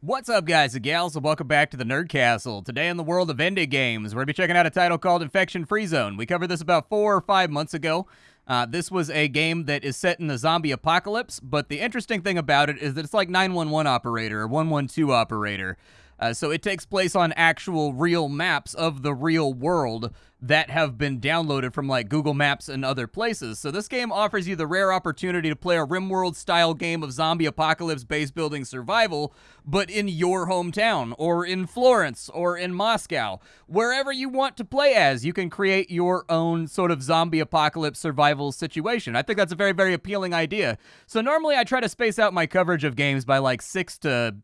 What's up, guys and gals, and welcome back to the Nerd Castle. Today in the world of indie games, we're going to be checking out a title called Infection Free Zone. We covered this about four or five months ago. Uh, this was a game that is set in the zombie apocalypse, but the interesting thing about it is that it's like 911 Operator or 112 Operator. Uh, so it takes place on actual real maps of the real world that have been downloaded from like Google Maps and other places. So this game offers you the rare opportunity to play a RimWorld style game of zombie apocalypse base building survival, but in your hometown or in Florence or in Moscow. Wherever you want to play as, you can create your own sort of zombie apocalypse survival situation. I think that's a very, very appealing idea. So normally I try to space out my coverage of games by like six to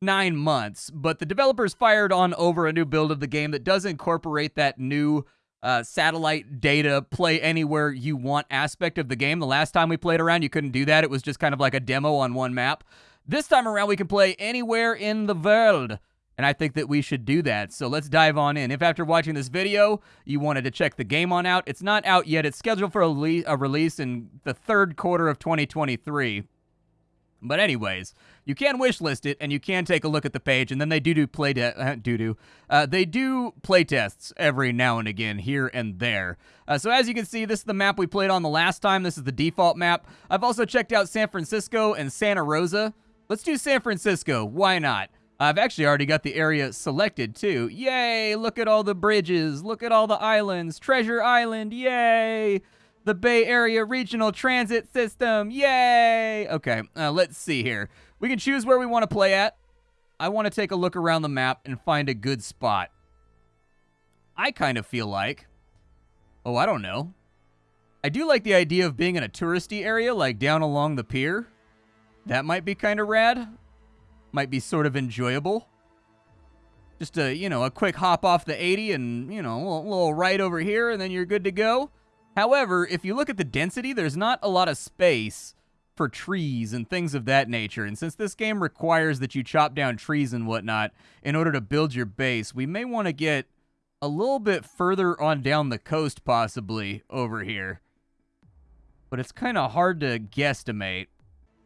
nine months, but the developers fired on over a new build of the game that does incorporate that new uh, satellite data play anywhere you want aspect of the game. The last time we played around, you couldn't do that. It was just kind of like a demo on one map. This time around, we can play anywhere in the world. And I think that we should do that. So let's dive on in. If after watching this video, you wanted to check the game on out, it's not out yet. It's scheduled for a, a release in the third quarter of 2023. But anyways, you can wishlist it and you can take a look at the page, and then they do do play de- uh, do do uh, they do play tests every now and again here and there. Uh, so as you can see, this is the map we played on the last time. This is the default map. I've also checked out San Francisco and Santa Rosa. Let's do San Francisco. Why not? I've actually already got the area selected too. Yay! Look at all the bridges. Look at all the islands. Treasure Island. Yay! The Bay Area Regional Transit System. Yay! Okay, uh, let's see here. We can choose where we want to play at. I want to take a look around the map and find a good spot. I kind of feel like, oh, I don't know. I do like the idea of being in a touristy area, like down along the pier. That might be kind of rad. Might be sort of enjoyable. Just a, you know, a quick hop off the 80 and, you know, a little, right over here, and then you're good to go. However, if you look at the density, there's not a lot of space for trees and things of that nature. And since this game requires that you chop down trees and whatnot in order to build your base, we may want to get a little bit further on down the coast, possibly, over here. But it's kind of hard to guesstimate.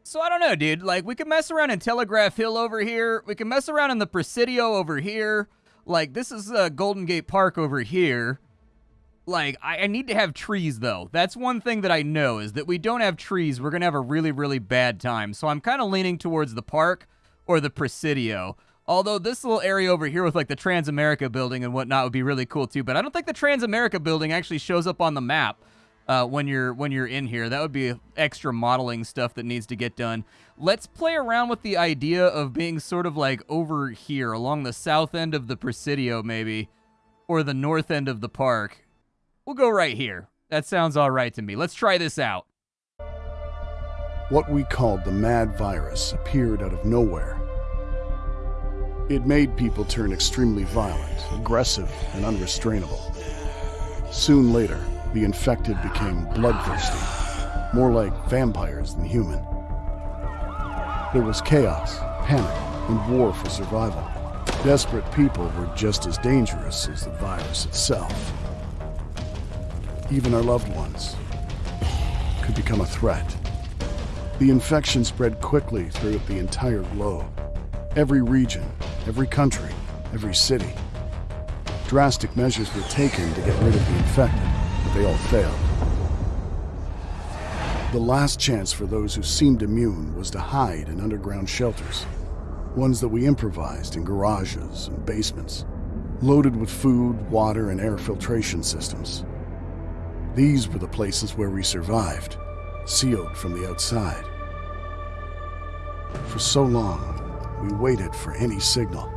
So I don't know, dude. Like, we can mess around in Telegraph Hill over here. We can mess around in the Presidio over here. Like, this is uh, Golden Gate Park over here like I, I, need to have trees though. That's one thing that I know is that we don't have trees, we're gonna have a really, really bad time. So I'm kind of leaning towards the park or the Presidio. Although this little area over here with like the Transamerica building and whatnot would be really cool too. But I don't think the Transamerica building actually shows up on the map uh, when you're when you're in here. That would be extra modeling stuff that needs to get done. Let's play around with the idea of being sort of like over here along the south end of the Presidio maybe, or the north end of the park We'll go right here. That sounds all right to me. Let's try this out. What we called the mad virus appeared out of nowhere. It made people turn extremely violent, aggressive, and unrestrainable. Soon later, the infected became bloodthirsty, more like vampires than human. There was chaos, panic, and war for survival. Desperate people were just as dangerous as the virus itself even our loved ones, could become a threat. The infection spread quickly throughout the entire globe. Every region, every country, every city. Drastic measures were taken to get rid of the infected, but they all failed. The last chance for those who seemed immune was to hide in underground shelters, ones that we improvised in garages and basements, loaded with food, water, and air filtration systems. These were the places where we survived, sealed from the outside. For so long, we waited for any signal,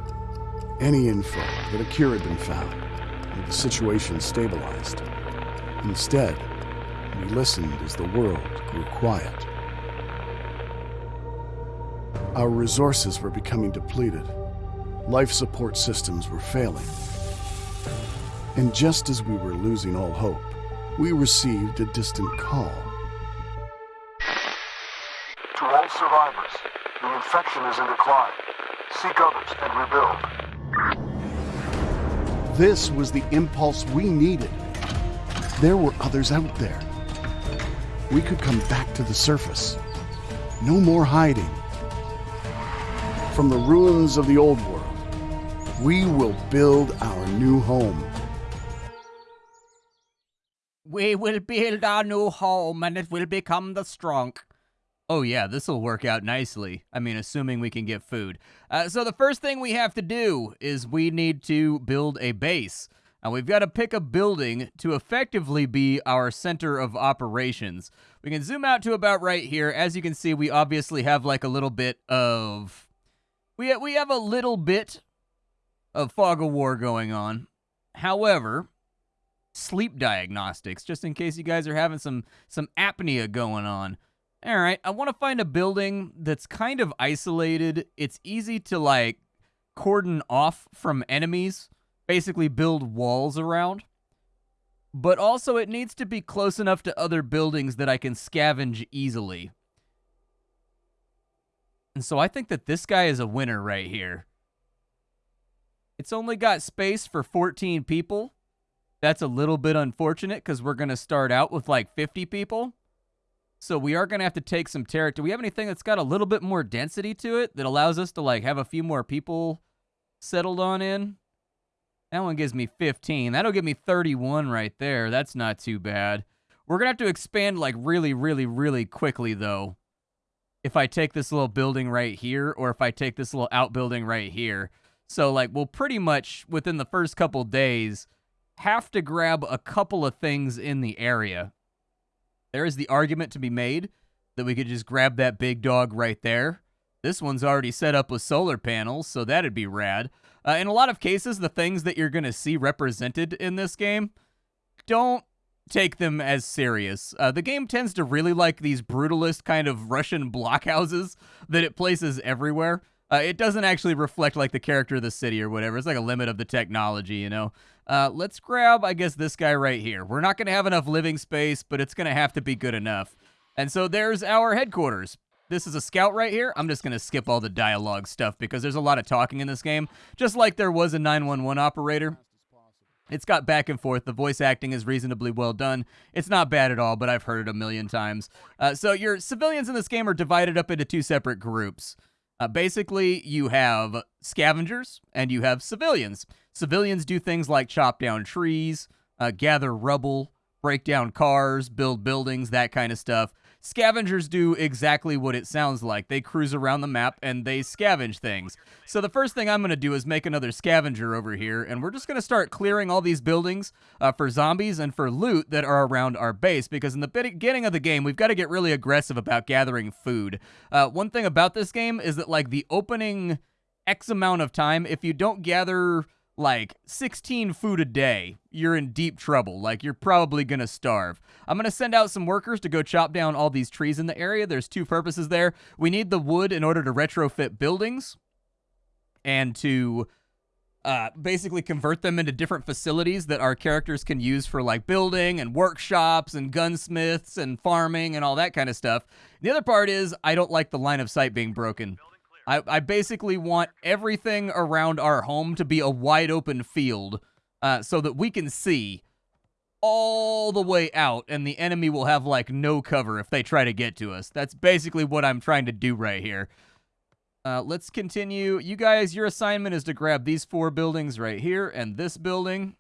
any info that a cure had been found, or the situation stabilized. Instead, we listened as the world grew quiet. Our resources were becoming depleted. Life support systems were failing. And just as we were losing all hope, we received a distant call. To all survivors, the infection is in decline. Seek others and rebuild. This was the impulse we needed. There were others out there. We could come back to the surface. No more hiding. From the ruins of the old world, we will build our new home. We will build our new home and it will become the strong. Oh, yeah, this will work out nicely. I mean, assuming we can get food. Uh, so, the first thing we have to do is we need to build a base. And we've got to pick a building to effectively be our center of operations. We can zoom out to about right here. As you can see, we obviously have like a little bit of. We, we have a little bit of fog of war going on. However, sleep diagnostics, just in case you guys are having some some apnea going on. All right, I want to find a building that's kind of isolated. It's easy to like cordon off from enemies, basically build walls around. But also it needs to be close enough to other buildings that I can scavenge easily. And so I think that this guy is a winner right here. It's only got space for 14 people. That's a little bit unfortunate because we're going to start out with like 50 people. So we are going to have to take some territory. Do we have anything that's got a little bit more density to it that allows us to like have a few more people settled on in? That one gives me 15. That'll give me 31 right there. That's not too bad. We're going to have to expand like really, really, really quickly though. If I take this little building right here or if I take this little outbuilding right here. So like we'll pretty much within the first couple days have to grab a couple of things in the area. There is the argument to be made that we could just grab that big dog right there. This one's already set up with solar panels, so that'd be rad. Uh, in a lot of cases, the things that you're going to see represented in this game, don't take them as serious. Uh, the game tends to really like these brutalist kind of Russian blockhouses that it places everywhere. Uh, it doesn't actually reflect like the character of the city or whatever. It's like a limit of the technology, you know. Uh, let's grab, I guess, this guy right here. We're not going to have enough living space, but it's going to have to be good enough. And so there's our headquarters. This is a scout right here. I'm just going to skip all the dialogue stuff because there's a lot of talking in this game, just like there was a 911 operator. It's got back and forth. The voice acting is reasonably well done. It's not bad at all, but I've heard it a million times. Uh, so your civilians in this game are divided up into two separate groups. Uh, basically, you have scavengers and you have civilians. Civilians do things like chop down trees, uh, gather rubble, break down cars, build buildings, that kind of stuff. Scavengers do exactly what it sounds like. They cruise around the map and they scavenge things. So the first thing I'm going to do is make another scavenger over here, and we're just going to start clearing all these buildings uh, for zombies and for loot that are around our base, because in the beginning of the game, we've got to get really aggressive about gathering food. Uh, one thing about this game is that, like, the opening X amount of time, if you don't gather like 16 food a day, you're in deep trouble. Like, you're probably going to starve. I'm going to send out some workers to go chop down all these trees in the area. There's two purposes there. We need the wood in order to retrofit buildings and to uh, basically convert them into different facilities that our characters can use for like building and workshops and gunsmiths and farming and all that kind of stuff. The other part is I don't like the line of sight being broken. I, I basically want everything around our home to be a wide open field uh, so that we can see all the way out and the enemy will have like no cover if they try to get to us. That's basically what I'm trying to do right here. Uh, let's continue. You guys, your assignment is to grab these four buildings right here and this building.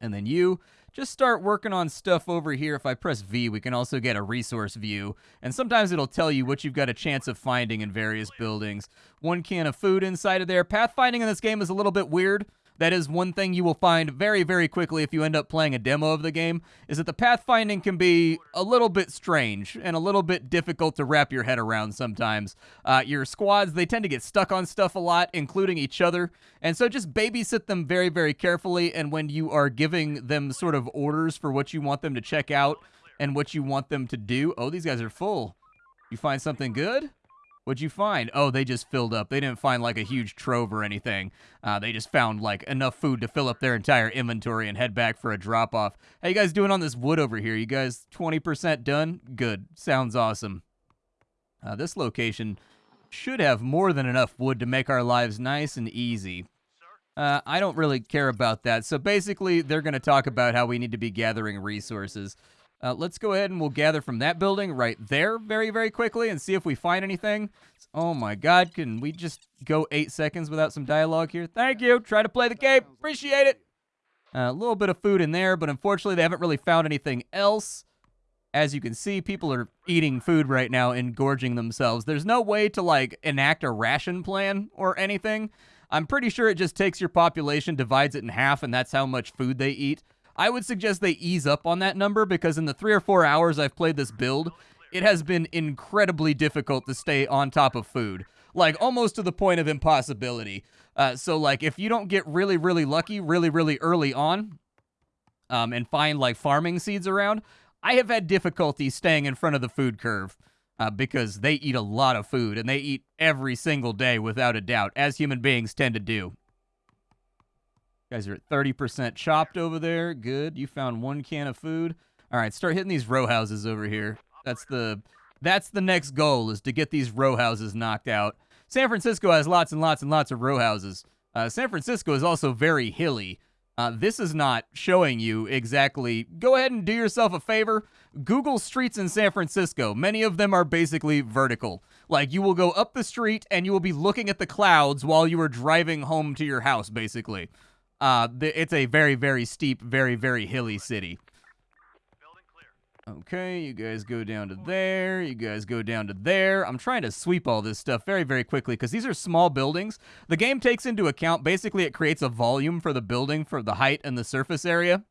And then you just start working on stuff over here. If I press V, we can also get a resource view. And sometimes it'll tell you what you've got a chance of finding in various buildings. One can of food inside of there. Pathfinding in this game is a little bit weird. That is one thing you will find very, very quickly if you end up playing a demo of the game, is that the pathfinding can be a little bit strange and a little bit difficult to wrap your head around sometimes. Uh, your squads, they tend to get stuck on stuff a lot, including each other, and so just babysit them very, very carefully, and when you are giving them sort of orders for what you want them to check out and what you want them to do, oh, these guys are full. You find something good? What'd you find? Oh, they just filled up. They didn't find like a huge trove or anything. Uh, they just found like enough food to fill up their entire inventory and head back for a drop off. How you guys doing on this wood over here? You guys 20% done? Good. Sounds awesome. Uh, this location should have more than enough wood to make our lives nice and easy. Uh, I don't really care about that. So basically, they're going to talk about how we need to be gathering resources. Uh, let's go ahead and we'll gather from that building right there very, very quickly and see if we find anything. Oh my god, can we just go eight seconds without some dialogue here? Thank you. Try to play the game. Appreciate it. Uh, a little bit of food in there, but unfortunately they haven't really found anything else. As you can see, people are eating food right now and gorging themselves. There's no way to, like, enact a ration plan or anything. I'm pretty sure it just takes your population, divides it in half, and that's how much food they eat. I would suggest they ease up on that number because in the three or four hours I've played this build, it has been incredibly difficult to stay on top of food. Like, almost to the point of impossibility. Uh, so, like, if you don't get really, really lucky really, really early on um, and find, like, farming seeds around, I have had difficulty staying in front of the food curve. Uh, because they eat a lot of food and they eat every single day without a doubt, as human beings tend to do guys are at 30% chopped over there. Good. You found one can of food. All right, start hitting these row houses over here. That's the that's the next goal is to get these row houses knocked out. San Francisco has lots and lots and lots of row houses. Uh, San Francisco is also very hilly. Uh, this is not showing you exactly. Go ahead and do yourself a favor. Google streets in San Francisco. Many of them are basically vertical. Like you will go up the street and you will be looking at the clouds while you are driving home to your house, basically. Uh, it's a very, very steep, very, very hilly city. Okay, you guys go down to there. You guys go down to there. I'm trying to sweep all this stuff very, very quickly because these are small buildings. The game takes into account, basically, it creates a volume for the building for the height and the surface area.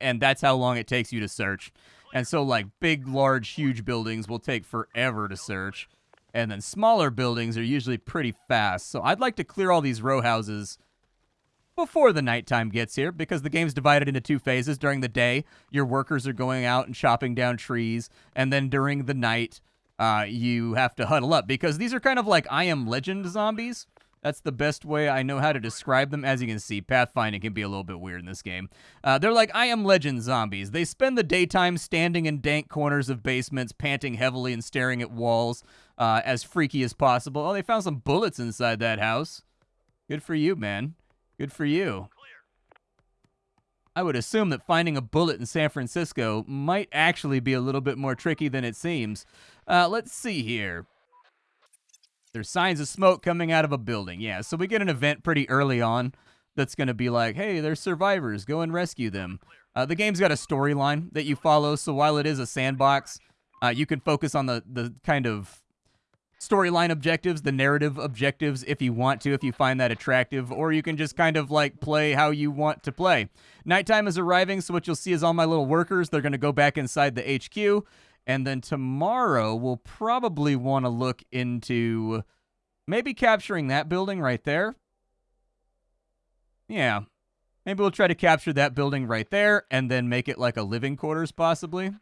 And that's how long it takes you to search. And so, like, big, large, huge buildings will take forever to search. And then smaller buildings are usually pretty fast. So I'd like to clear all these row houses before the nighttime gets here because the game's divided into two phases. During the day, your workers are going out and chopping down trees, and then during the night, uh, you have to huddle up because these are kind of like I Am Legend zombies. That's the best way I know how to describe them. As you can see, pathfinding can be a little bit weird in this game. Uh, they're like I Am Legend zombies. They spend the daytime standing in dank corners of basements, panting heavily and staring at walls uh, as freaky as possible. Oh, they found some bullets inside that house. Good for you, man. Good for you. I would assume that finding a bullet in San Francisco might actually be a little bit more tricky than it seems. Uh, let's see here. There's signs of smoke coming out of a building. Yeah, so we get an event pretty early on that's going to be like, hey, there's survivors. Go and rescue them. Uh, the game's got a storyline that you follow, so while it is a sandbox, uh, you can focus on the, the kind of storyline objectives, the narrative objectives, if you want to, if you find that attractive, or you can just kind of like play how you want to play. Nighttime is arriving, so what you'll see is all my little workers, they're going to go back inside the HQ. And then tomorrow, we'll probably want to look into maybe capturing that building right there. Yeah. Maybe we'll try to capture that building right there and then make it like a living quarters, possibly.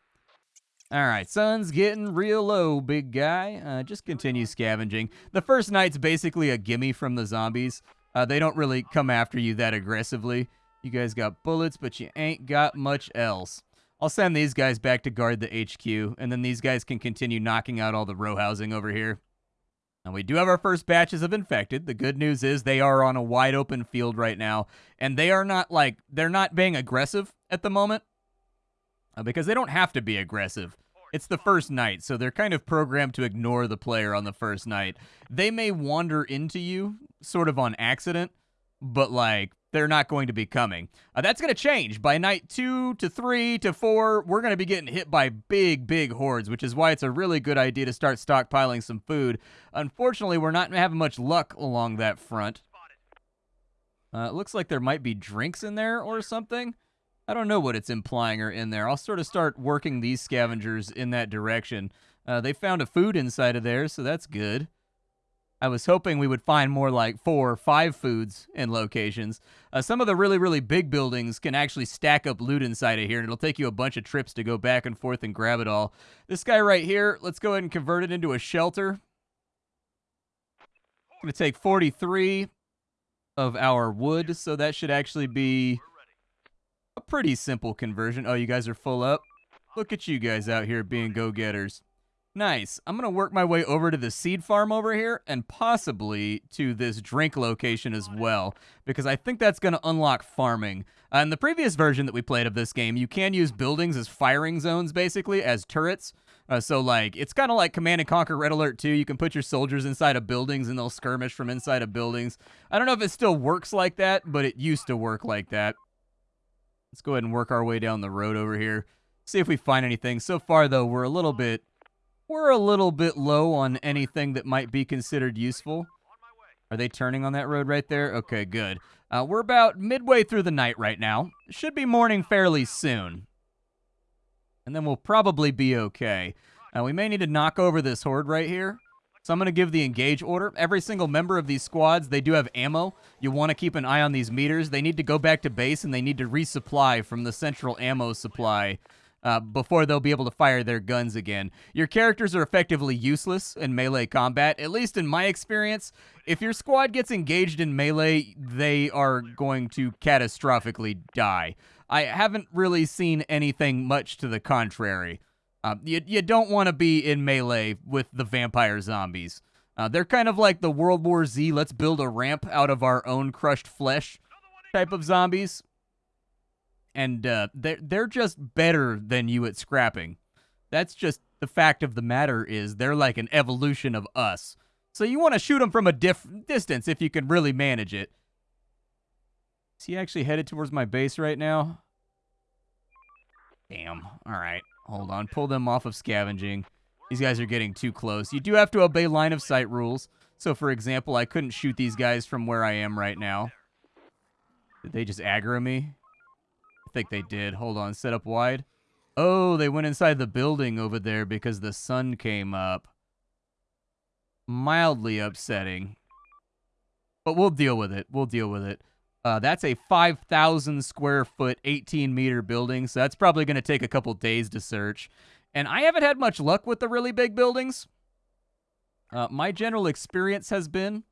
All right, sun's getting real low, big guy. Uh, just continue scavenging. The first night's basically a gimme from the zombies. Uh, they don't really come after you that aggressively. You guys got bullets, but you ain't got much else. I'll send these guys back to guard the HQ, and then these guys can continue knocking out all the row housing over here. And we do have our first batches of infected. The good news is they are on a wide open field right now, and they are not like they're not being aggressive at the moment uh, because they don't have to be aggressive. It's the first night, so they're kind of programmed to ignore the player on the first night. They may wander into you sort of on accident, but like they're not going to be coming. Uh, that's going to change by night two to three to four. We're going to be getting hit by big, big hordes, which is why it's a really good idea to start stockpiling some food. Unfortunately, we're not having much luck along that front. Uh, it looks like there might be drinks in there or something. I don't know what it's implying or in there. I'll sort of start working these scavengers in that direction. Uh, they found a food inside of there, so that's good. I was hoping we would find more like four or five foods in locations. Uh, some of the really, really big buildings can actually stack up loot inside of here, and it'll take you a bunch of trips to go back and forth and grab it all. This guy right here, let's go ahead and convert it into a shelter. going to take 43 of our wood, so that should actually be a pretty simple conversion. Oh, you guys are full up? Look at you guys out here being go-getters. Nice. I'm going to work my way over to the seed farm over here and possibly to this drink location as well, because I think that's going to unlock farming. Uh, in the previous version that we played of this game, you can use buildings as firing zones, basically, as turrets. Uh, so, like, it's kind of like Command and Conquer Red Alert 2. You can put your soldiers inside of buildings and they'll skirmish from inside of buildings. I don't know if it still works like that, but it used to work like that. Let's go ahead and work our way down the road over here. See if we find anything. So far, though, we're a little bit we're a little bit low on anything that might be considered useful. Are they turning on that road right there? Okay, good. Uh, we're about midway through the night right now. Should be morning fairly soon. And then we'll probably be okay. Now, we may need to knock over this horde right here. So I'm going to give the engage order. Every single member of these squads, they do have ammo. You want to keep an eye on these meters. They need to go back to base, and they need to resupply from the central ammo supply uh, before they'll be able to fire their guns again. Your characters are effectively useless in melee combat, at least in my experience. If your squad gets engaged in melee, they are going to catastrophically die. I haven't really seen anything much to the contrary. Uh, you, you don't want to be in melee with the vampire zombies. Uh, they're kind of like the World War Z, let's build a ramp out of our own crushed flesh type of zombies and uh, they're they're just better than you at scrapping. That's just the fact of the matter is they're like an evolution of us. So you want to shoot them from a diff- distance if you can really manage it. Is he actually headed towards my base right now? Damn. All right. Hold on. Pull them off of scavenging. These guys are getting too close. You do have to obey line of sight rules. So, for example, I couldn't shoot these guys from where I am right now. Did they just aggro me? I think they did. Hold on, set up wide. Oh, they went inside the building over there because the sun came up. Mildly upsetting. But we'll deal with it. We'll deal with it. Uh, that's a 5,000 square foot, 18 meter building, so that's probably going to take a couple days to search. And I haven't had much luck with the really big buildings. Uh, my general experience has been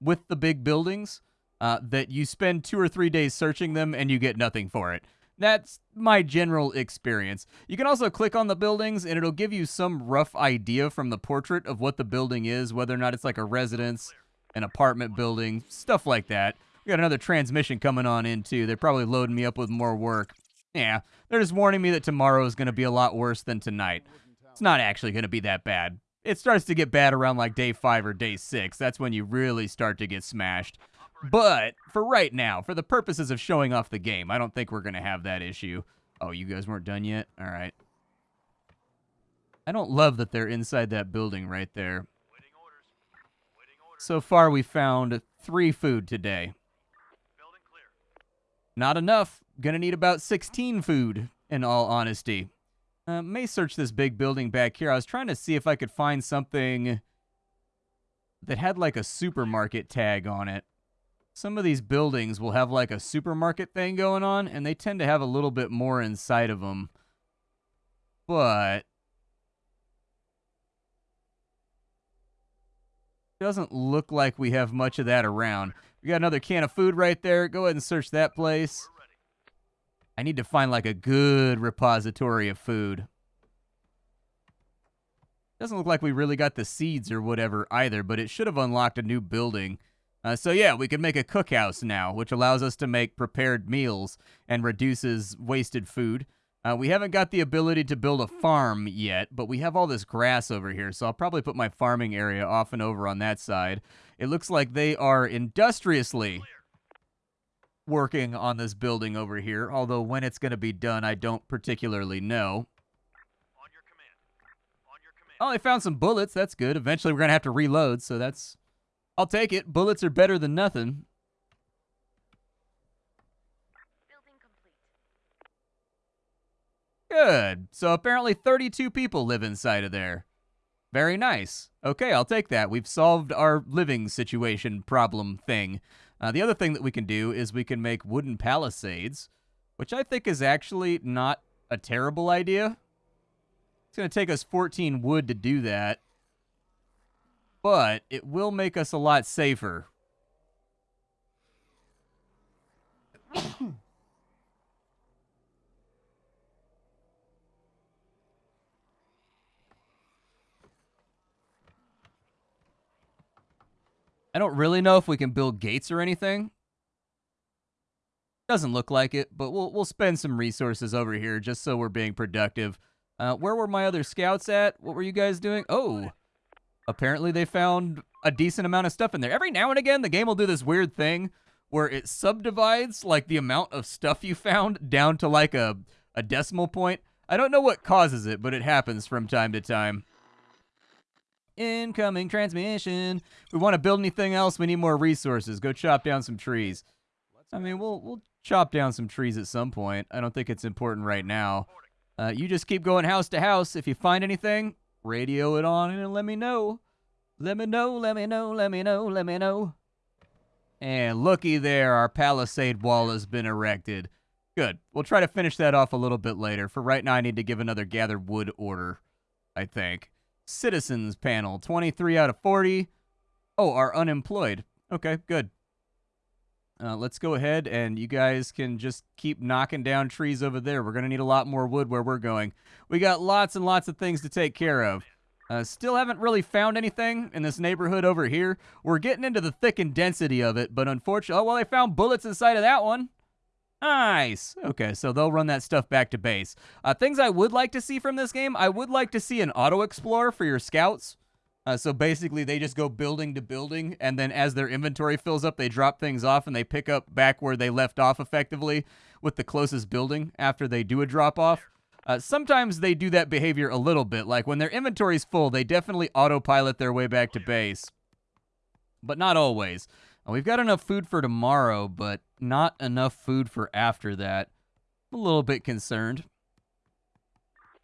with the big buildings uh, that you spend two or three days searching them and you get nothing for it. That's my general experience. You can also click on the buildings and it'll give you some rough idea from the portrait of what the building is, whether or not it's like a residence, an apartment building, stuff like that. We got another transmission coming on in too. They're probably loading me up with more work. Yeah, they're just warning me that tomorrow is going to be a lot worse than tonight. It's not actually going to be that bad. It starts to get bad around like day five or day six. That's when you really start to get smashed. But for right now, for the purposes of showing off the game, I don't think we're going to have that issue. Oh, you guys weren't done yet? All right. I don't love that they're inside that building right there. So far, we found three food today. Not enough. Gonna need about 16 food, in all honesty. Uh, may search this big building back here. I was trying to see if I could find something that had like a supermarket tag on it some of these buildings will have like a supermarket thing going on, and they tend to have a little bit more inside of them. But doesn't look like we have much of that around. We got another can of food right there. Go ahead and search that place. I need to find like a good repository of food. Doesn't look like we really got the seeds or whatever either, but it should have unlocked a new building. Uh, so yeah, we can make a cookhouse now, which allows us to make prepared meals and reduces wasted food. Uh, we haven't got the ability to build a farm yet, but we have all this grass over here, so I'll probably put my farming area off and over on that side. It looks like they are industriously working on this building over here, although when it's going to be done, I don't particularly know. Oh, they found some bullets. That's good. Eventually, we're going to have to reload, so that's I'll take it. Bullets are better than nothing. Good. So apparently 32 people live inside of there. Very nice. Okay, I'll take that. We've solved our living situation problem thing. Uh, the other thing that we can do is we can make wooden palisades, which I think is actually not a terrible idea. It's going to take us 14 wood to do that but it will make us a lot safer. I don't really know if we can build gates or anything. Doesn't look like it, but we'll we'll spend some resources over here just so we're being productive. Uh, where were my other scouts at? What were you guys doing? Oh, apparently they found a decent amount of stuff in there. Every now and again, the game will do this weird thing where it subdivides like the amount of stuff you found down to like a, a decimal point. I don't know what causes it, but it happens from time to time. Incoming transmission. If we want to build anything else, we need more resources. Go chop down some trees. I mean, we'll we'll chop down some trees at some point. I don't think it's important right now. Uh, you just keep going house to house. If you find anything, radio it on and let me know. Let me know, let me know, let me know, let me know. And looky there, our palisade wall has been erected. Good. We'll try to finish that off a little bit later. For right now, I need to give another gather wood order, I think. Citizens panel, 23 out of 40. Oh, are unemployed. Okay, good. Uh, let's go ahead and you guys can just keep knocking down trees over there. We're going to need a lot more wood where we're going. We got lots and lots of things to take care of. Uh, still haven't really found anything in this neighborhood over here. We're getting into the thick and density of it, but unfortunately, oh, well, they found bullets inside of that one. Nice. Okay, so they'll run that stuff back to base. Uh, things I would like to see from this game, I would like to see an auto explorer for your scouts. Uh, so basically, they just go building to building, and then as their inventory fills up, they drop things off and they pick up back where they left off effectively with the closest building after they do a drop off. Uh, sometimes they do that behavior a little bit. Like when their inventory's full, they definitely autopilot their way back to base. But not always. We've got enough food for tomorrow, but not enough food for after that. I'm a little bit concerned.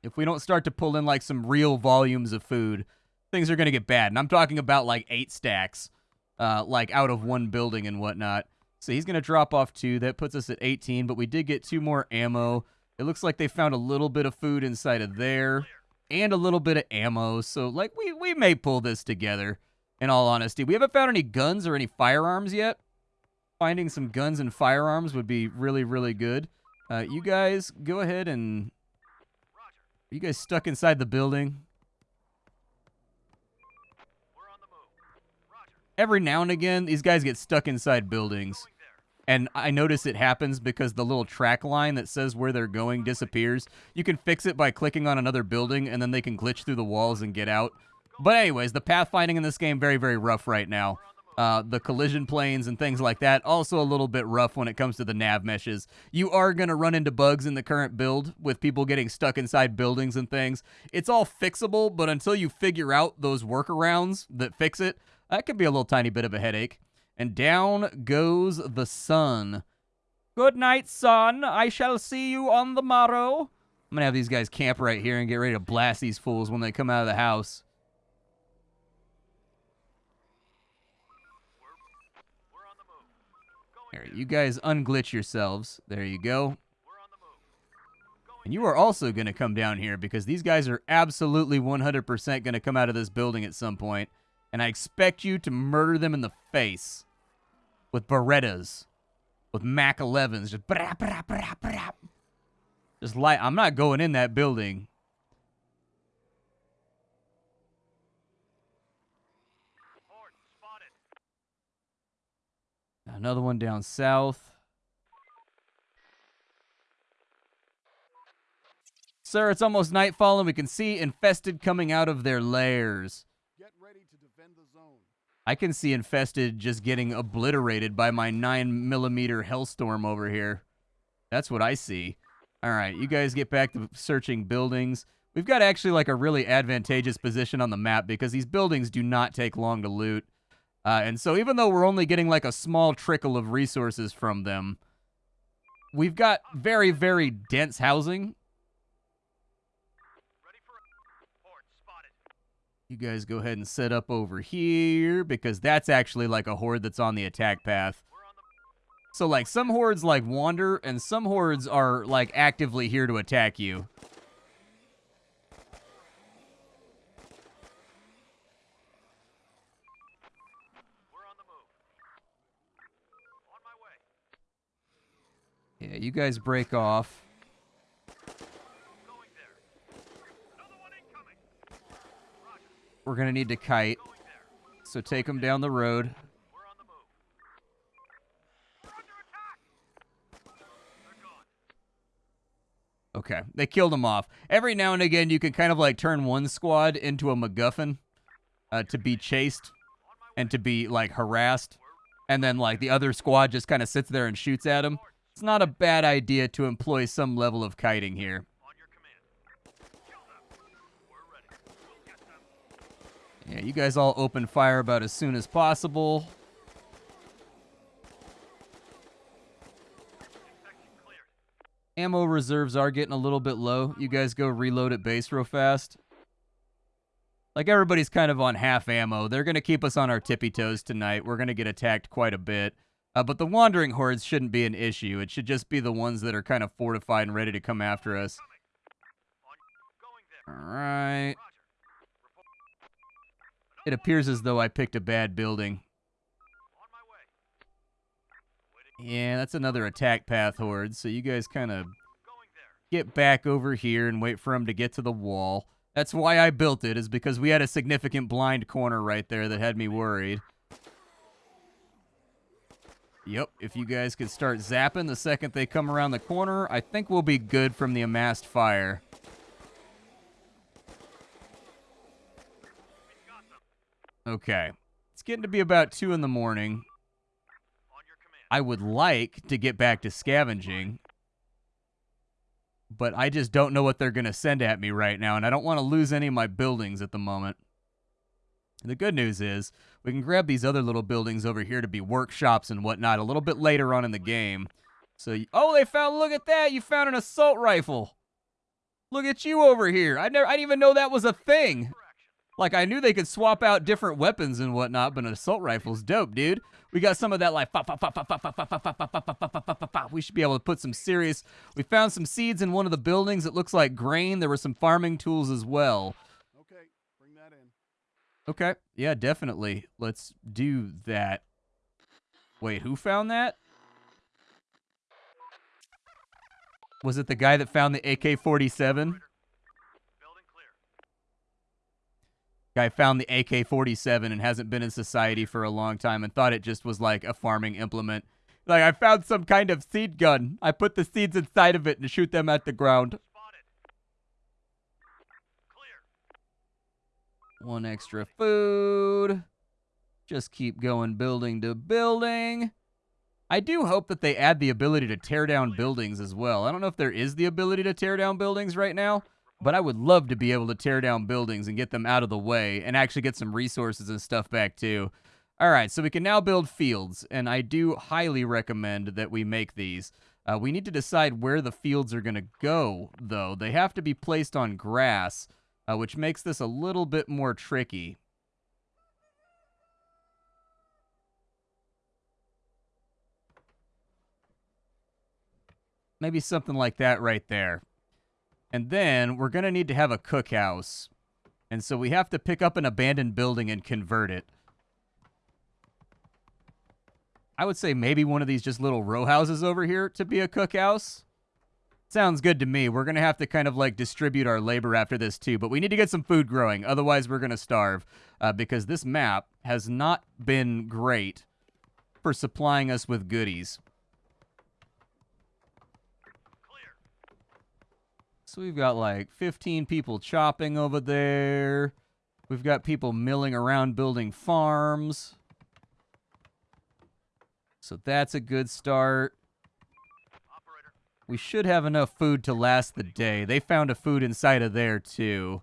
If we don't start to pull in like some real volumes of food, things are going to get bad. And I'm talking about like eight stacks, uh, like out of one building and whatnot. So he's going to drop off two. That puts us at 18, but we did get two more ammo. It looks like they found a little bit of food inside of there and a little bit of ammo. So, like, we, we may pull this together, in all honesty. We haven't found any guns or any firearms yet. Finding some guns and firearms would be really, really good. Uh, you guys, go ahead and... Are you guys stuck inside the building? every now and again, these guys get stuck inside buildings. And I notice it happens because the little track line that says where they're going disappears. You can fix it by clicking on another building, and then they can glitch through the walls and get out. But anyways, the pathfinding in this game, very, very rough right now. Uh, the collision planes and things like that, also a little bit rough when it comes to the nav meshes. You are going to run into bugs in the current build with people getting stuck inside buildings and things. It's all fixable, but until you figure out those workarounds that fix it, that could be a little tiny bit of a headache. And down goes the sun. Good night, sun. I shall see you on the morrow. I'm to have these guys camp right here and get ready to blast these fools when they come out of the house. You guys unglitch yourselves. There you go. And you are also going to come down here because these guys are absolutely 100% going to come out of this building at some point and I expect you to murder them in the face with Berettas, with Mac 11s, just brap. Just light. I'm not going in that building. Another one down south. Sir, it's almost nightfall and we can see infested coming out of their lairs. The I can see Infested just getting obliterated by my 9 millimeter Hellstorm over here. That's what I see. All right, you guys get back to searching buildings. We've got actually like a really advantageous position on the map because these buildings do not take long to loot. Uh, and so even though we're only getting like a small trickle of resources from them, we've got very, very dense housing You guys go ahead and set up over here because that's actually like a horde that's on the attack path. So like some hordes like wander and some hordes are like actively here to attack you. Yeah, you guys break off. We're going to need to kite. So take them down the road. Okay, they killed them off. Every now and again, you can kind of like turn one squad into a MacGuffin uh, to be chased and to be like harassed. And then like the other squad just kind of sits there and shoots at them. It's not a bad idea to employ some level of kiting here. Yeah, you guys all open fire about as soon as possible. Ammo reserves are getting a little bit low. You guys go reload at base real fast. Like everybody's kind of on half ammo. They're going to keep us on our tippy toes tonight. We're going to get attacked quite a bit. Uh, but the wandering hordes shouldn't be an issue. It should just be the ones that are kind of fortified and ready to come after us. All right. It appears as though I picked a bad building. Yeah, that's another attack path horde, so you guys kind of get back over here and wait for them to get to the wall. That's why I built it, is because we had a significant blind corner right there that had me worried. Yep, if you guys could start zapping the second they come around the corner, I think we'll be good from the amassed fire. Okay. It's getting to be about 2 in the morning. I would like to get back to scavenging, but I just don't know what they're going to send at me right now, and I don't want to lose any of my buildings at the moment. the good news is we can grab these other little buildings over here to be workshops and whatnot a little bit later on in the game. So, oh, they found, look at that, you found an assault rifle. Look at you over here. I never, I didn't even know that was a thing. Like, I knew they could swap out different weapons and whatnot, but an assault rifle's dope, dude. We got some of that, like, we should be able to put some serious... We found some seeds in one of the buildings. It looks like grain. There were some farming tools as well. Okay, bring that in. Okay, yeah, definitely. Let's do that. Wait, who found that? Was it the guy that found the AK-47? Guy found the AK-47 and hasn't been in society for a long time and thought it just was like a farming implement. Like, I found some kind of seed gun. I put the seeds inside of it and shoot them at the ground. One extra food. Just keep going building to building. I do hope that they add the ability to tear down buildings as well. I don't know if there is the ability to tear down buildings right now, but I would love to be able to tear down buildings and get them out of the way and actually get some resources and stuff back too. All right, so we can now build fields, and I do highly recommend that we make these. Uh, we need to decide where the fields are going to go, though. They have to be placed on grass, uh, which makes this a little bit more tricky. Maybe something like that right there. And then we're going to need to have a cookhouse. And so we have to pick up an abandoned building and convert it. I would say maybe one of these just little row houses over here to be a cookhouse. Sounds good to me. We're going to have to kind of like distribute our labor after this too, but we need to get some food growing. Otherwise, we're going to starve uh, because this map has not been great for supplying us with goodies. So we've got like 15 people chopping over there. We've got people milling around building farms. So that's a good start. We should have enough food to last the day. They found a food inside of there, too.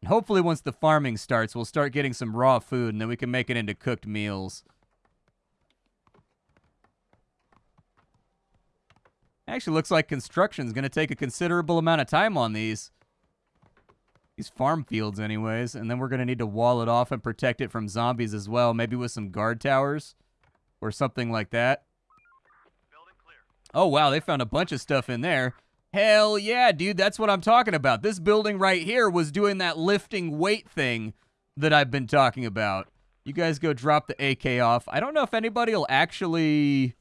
And hopefully once the farming starts, we'll start getting some raw food, and then we can make it into cooked meals. Actually, looks like construction's going to take a considerable amount of time on these. These farm fields, anyways. And then we're going to need to wall it off and protect it from zombies as well. Maybe with some guard towers or something like that. Oh, wow. They found a bunch of stuff in there. Hell yeah, dude. That's what I'm talking about. This building right here was doing that lifting weight thing that I've been talking about. You guys go drop the AK off. I don't know if anybody will actually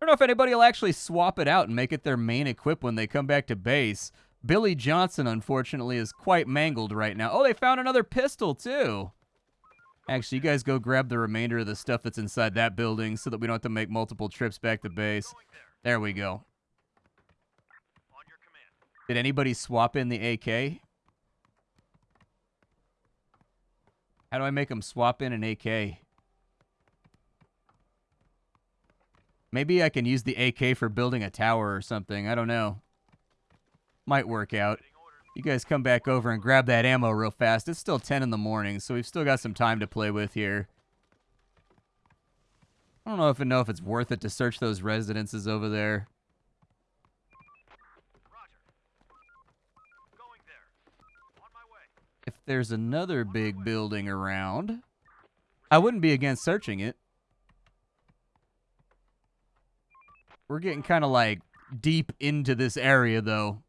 I don't know if anybody will actually swap it out and make it their main equip when they come back to base. Billy Johnson, unfortunately, is quite mangled right now. Oh, they found another pistol, too. Actually, you guys go grab the remainder of the stuff that's inside that building so that we don't have to make multiple trips back to base. There we go. Did anybody swap in the AK? How do I make them swap in an AK? Maybe I can use the AK for building a tower or something. I don't know. Might work out. You guys come back over and grab that ammo real fast. It's still 10 in the morning, so we've still got some time to play with here. I don't know if I know if it's worth it to search those residences over there. If there's another big building around, I wouldn't be against searching it. We're getting kind of like deep into this area, though.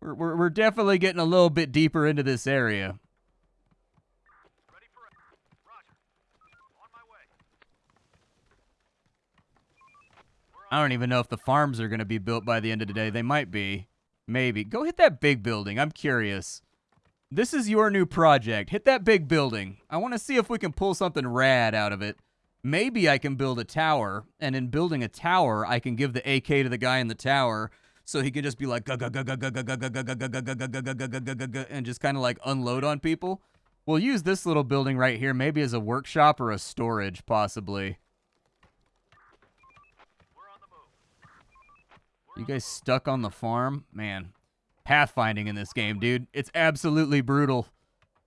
We're, we're, we're definitely getting a little bit deeper into this area. I don't even know if the farms are going to be built by the end of the day. They might be. Maybe. Go hit that big building. I'm curious. This is your new project. Hit that big building. I want to see if we can pull something rad out of it. Maybe I can build a tower, and in building a tower, I can give the AK to the guy in the tower so he can just be like and just kind of like unload on people. We'll use this little building right here maybe as a workshop or a storage possibly. You guys stuck on the farm? Man, pathfinding in this game, dude. It's absolutely brutal.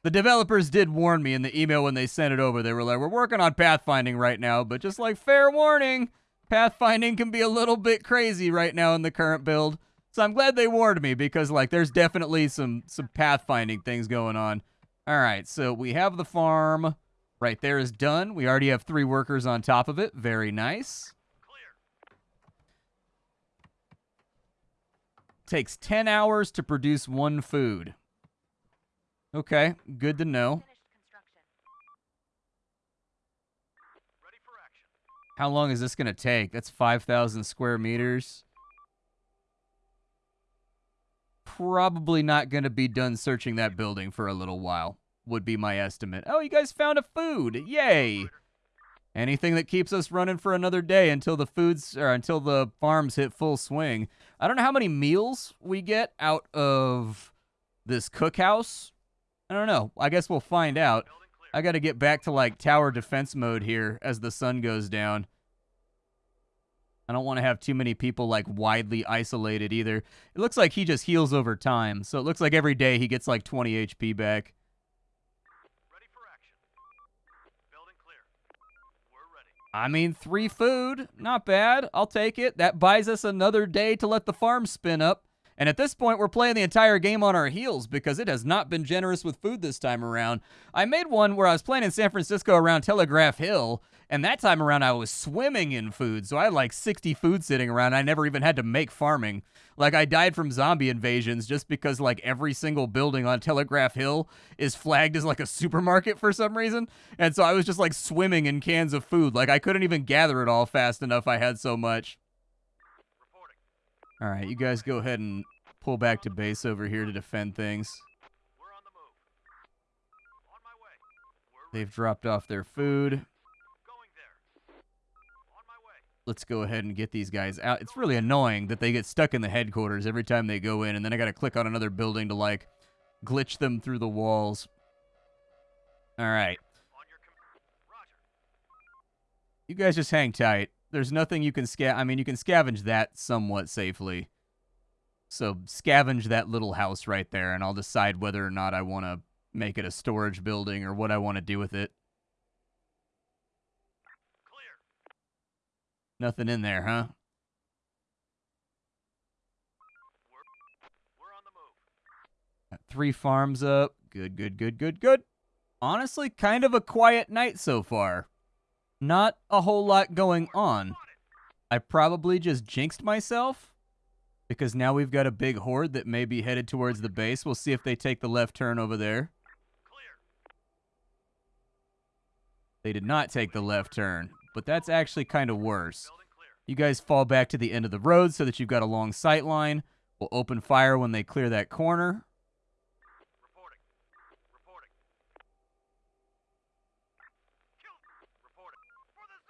The developers did warn me in the email when they sent it over. They were like, we're working on pathfinding right now, but just like fair warning, pathfinding can be a little bit crazy right now in the current build. So I'm glad they warned me because like there's definitely some some pathfinding things going on. All right, so we have the farm right there is done. We already have three workers on top of it. Very nice. Takes 10 hours to produce one food. Okay, good to know. How long is this going to take? That's 5,000 square meters. Probably not going to be done searching that building for a little while, would be my estimate. Oh, you guys found a food. Yay. Anything that keeps us running for another day until the foods or until the farms hit full swing. I don't know how many meals we get out of this cookhouse. I don't know. I guess we'll find out. I got to get back to like tower defense mode here as the sun goes down. I don't want to have too many people like widely isolated either. It looks like he just heals over time. So it looks like every day he gets like 20 HP back. we're ready I mean, three food, not bad. I'll take it. That buys us another day to let the farm spin up. And at this point, we're playing the entire game on our heels because it has not been generous with food this time around. I made one where I was playing in San Francisco around Telegraph Hill, and that time around, I was swimming in food. So I had like 60 food sitting around. I never even had to make farming. Like, I died from zombie invasions just because, like, every single building on Telegraph Hill is flagged as, like, a supermarket for some reason. And so I was just, like, swimming in cans of food. Like, I couldn't even gather it all fast enough. I had so much. All right, you guys go ahead and pull back to base over here to defend things. They've dropped off their food let's go ahead and get these guys out. It's really annoying that they get stuck in the headquarters every time they go in, and then I got to click on another building to, like, glitch them through the walls. All right. You guys just hang tight. There's nothing you can sca- I mean, you can scavenge that somewhat safely. So scavenge that little house right there, and I'll decide whether or not I want to make it a storage building or what I want to do with it. Nothing in there, huh? three farms up. Good, good, good, good, good. Honestly, kind of a quiet night so far. Not a whole lot going on. I probably just jinxed myself because now we've got a big horde that may be headed towards the base. We'll see if they take the left turn over there. They did not take the left turn but that's actually kind of worse. You guys fall back to the end of the road so that you've got a long sight line. We'll open fire when they clear that corner.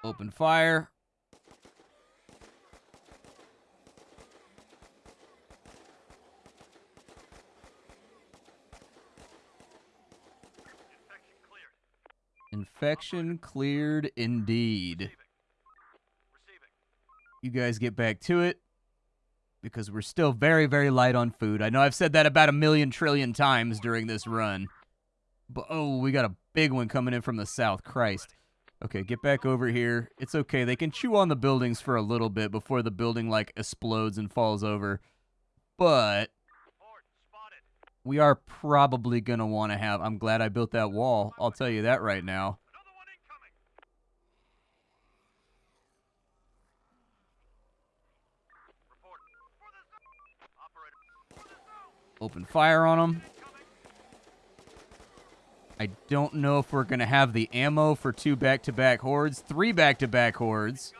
Open fire. Infection cleared indeed. You guys get back to it because we're still very, very light on food. I know I've said that about a million trillion times during this run. But, oh, we got a big one coming in from the south. Christ. Okay, get back over here. It's okay. They can chew on the buildings for a little bit before the building, like, explodes and falls over. But we are probably going to want to have... I'm glad I built that wall. I'll tell you that right now. Open fire on them. I don't know if we're going to have the ammo for two back-to-back -back hordes. Three back-to-back -back hordes.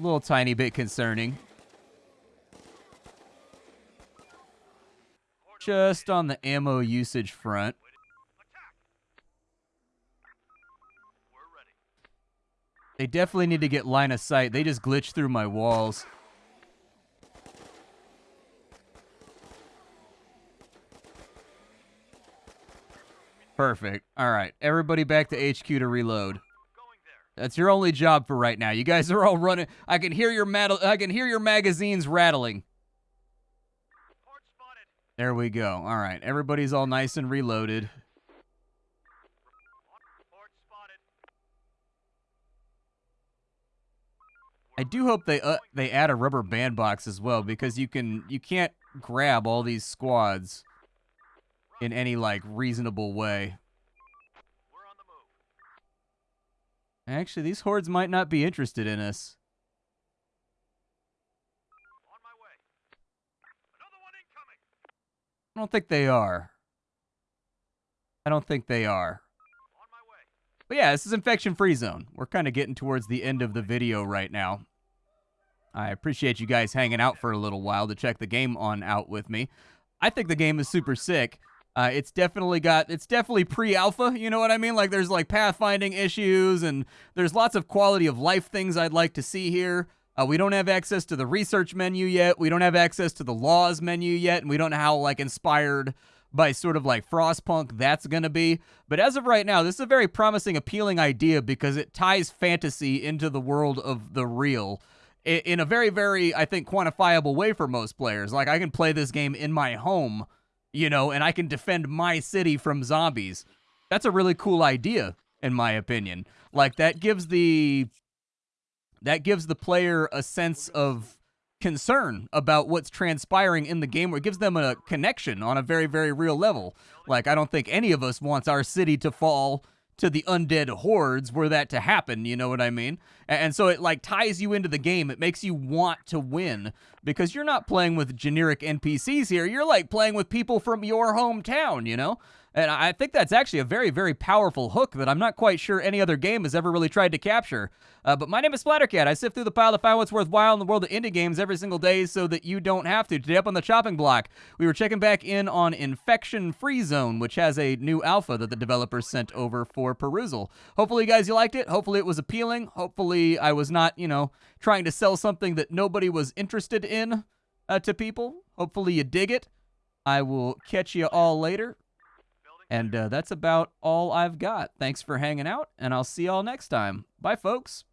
Little tiny bit concerning. Just on the ammo usage front. They definitely need to get line of sight. They just glitched through my walls. Perfect. All right. Everybody back to HQ to reload. That's your only job for right now. You guys are all running. I can hear your I can hear your magazines rattling. There we go. All right. Everybody's all nice and reloaded. I do hope they uh, they add a rubber band box as well because you can you can't grab all these squads in any like reasonable way. Actually, these hordes might not be interested in us. I don't think they are. I don't think they are. But yeah, this is Infection Free Zone. We're kind of getting towards the end of the video right now. I appreciate you guys hanging out for a little while to check the game on out with me. I think the game is super sick. Uh, it's definitely got, it's definitely pre-alpha, you know what I mean? Like there's like pathfinding issues and there's lots of quality of life things I'd like to see here. Uh, we don't have access to the research menu yet. We don't have access to the laws menu yet. And we don't know how like inspired by sort of like Frostpunk that's going to be. But as of right now, this is a very promising, appealing idea because it ties fantasy into the world of the real in a very, very, I think, quantifiable way for most players. Like, I can play this game in my home, you know, and I can defend my city from zombies. That's a really cool idea, in my opinion. Like, that gives the. That gives the player a sense of concern about what's transpiring in the game, or it gives them a connection on a very, very real level. Like, I don't think any of us wants our city to fall to the undead hordes were that to happen, you know what I mean? And so it like ties you into the game. It makes you want to win because you're not playing with generic NPCs here. You're like playing with people from your hometown, you know? And I think that's actually a very, very powerful hook that I'm not quite sure any other game has ever really tried to capture. Uh, but my name is Splattercat. I sift through the pile to find what's worthwhile in the world of indie games every single day so that you don't have to. Today up on the chopping block, we were checking back in on Infection Free Zone, which has a new alpha that the developers sent over for perusal. Hopefully, you guys, you liked it. Hopefully, it was appealing. Hopefully, I was not, you know, trying to sell something that nobody was interested in uh, to people. Hopefully, you dig it. I will catch you all later. And uh, that's about all I've got. Thanks for hanging out, and I'll see y'all next time. Bye, folks.